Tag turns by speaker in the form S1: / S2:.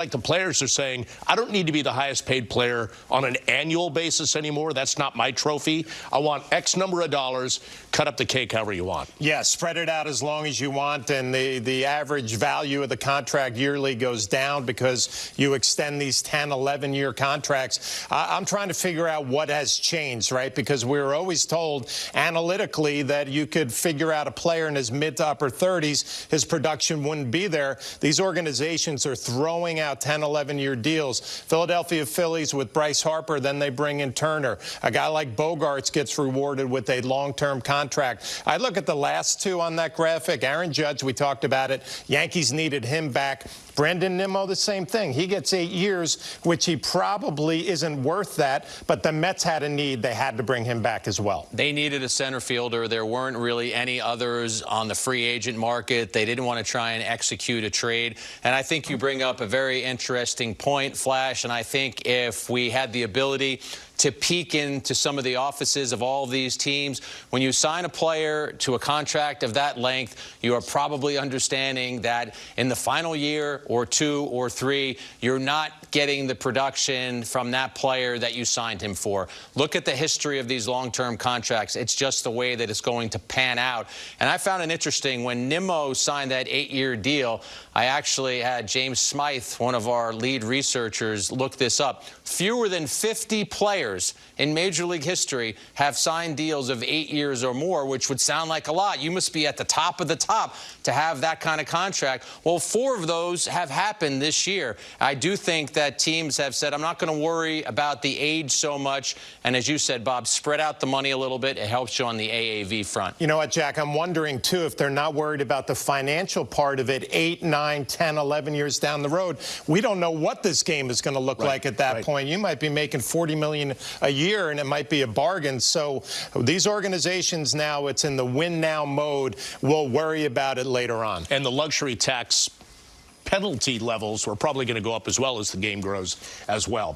S1: like the players are saying, I don't need to be the highest paid player on an annual basis anymore. That's not my trophy. I want X number of dollars. Cut up the cake however you want.
S2: Yeah, spread it out as long as you want, and the, the average value of the contract yearly goes down because you extend these 10, 11 year contracts. I, I'm trying to figure out what has changed, right? Because we were always told analytically that you could figure out a player in his mid to upper 30s, his production wouldn't be there. These organizations are throwing out 10, 11 year deals. Philadelphia Phillies with Bryce Harper, then they bring in Turner. A guy like Bogaerts gets rewarded with a long term contract. I look at the last two on that graphic. Aaron Judge, we talked about it. Yankees needed him back. Brandon Nimmo, the same thing. He gets eight years, which he probably isn't worth that, but the Mets had a need. They had to bring him back as well.
S3: They needed a center fielder. There weren't really any others on the free agent market. They didn't want to try and execute a trade. And I think you bring up a very very interesting point, Flash. And I think if we had the ability to peek into some of the offices of all of these teams. When you sign a player to a contract of that length, you are probably understanding that in the final year or two or three, you're not getting the production from that player that you signed him for. Look at the history of these long-term contracts. It's just the way that it's going to pan out. And I found it interesting when Nimmo signed that eight-year deal, I actually had James Smythe, one of our lead researchers, look this up. Fewer than 50 players players in Major League history have signed deals of eight years or more, which would sound like a lot. You must be at the top of the top to have that kind of contract. Well, four of those have happened this year. I do think that teams have said, I'm not going to worry about the age so much. And as you said, Bob, spread out the money a little bit. It helps you on the AAV front.
S2: You know what, Jack? I'm wondering, too, if they're not worried about the financial part of it 8, 9, 10, 11 years down the road. We don't know what this game is going to look right, like at that right. point. You might be making 40 a year, and it might be a bargain. So these organizations now, it's in the win now mode. We'll worry about it later on.
S1: And the luxury tax penalty levels are probably going to go up as well as the game grows as well.